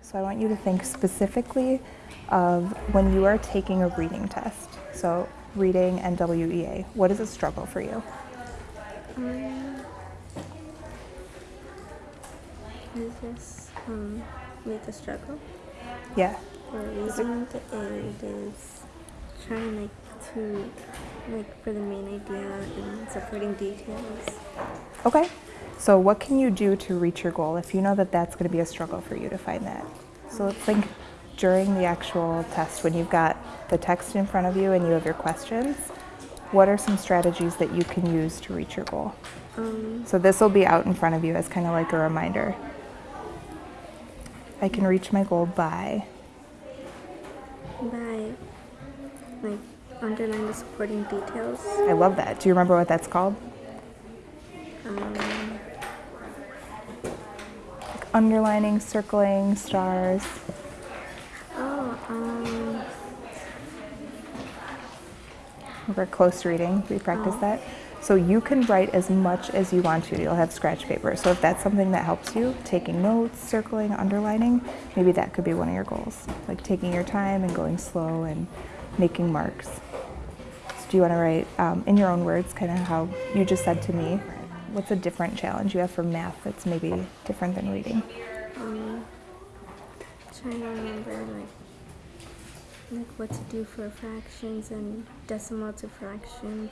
So I want you to think specifically of when you are taking a reading test. So reading and WEA, what is a struggle for you? Um, is this um with the struggle? Yeah. For reading is trying like to like for the main idea and supporting details. Okay. So what can you do to reach your goal if you know that that's going to be a struggle for you to find that? So let's think during the actual test when you've got the text in front of you and you have your questions, what are some strategies that you can use to reach your goal? Um, So this will be out in front of you as kind of like a reminder. I can reach my goal by, by like underline the supporting details. I love that. Do you remember what that's called? Um, Like underlining, circling, stars. oh, um, We're close reading. We practice Oh. that. So you can write as much as you want to. You'll have scratch paper. So if that's something that helps you, taking notes, circling, underlining, maybe that could be one of your goals. Like taking your time and going slow and making marks. So do you want to write um, in your own words, kind of how you just said to me? What's a different challenge you have for math that's maybe different than reading? um, trying to remember like like what to do for fractions and decimal to fractions.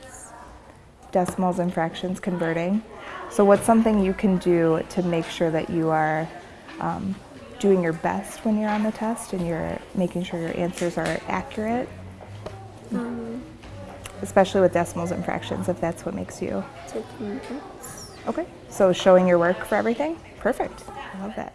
decimals and fractions converting. So, what's something you can do to make sure that you are um, doing your best when you're on the test and you're making sure your answers are accurate, Um, especially with decimals and fractions, if that's what makes you taking notes. okay? So, showing your work for everything? Perfect. I love that.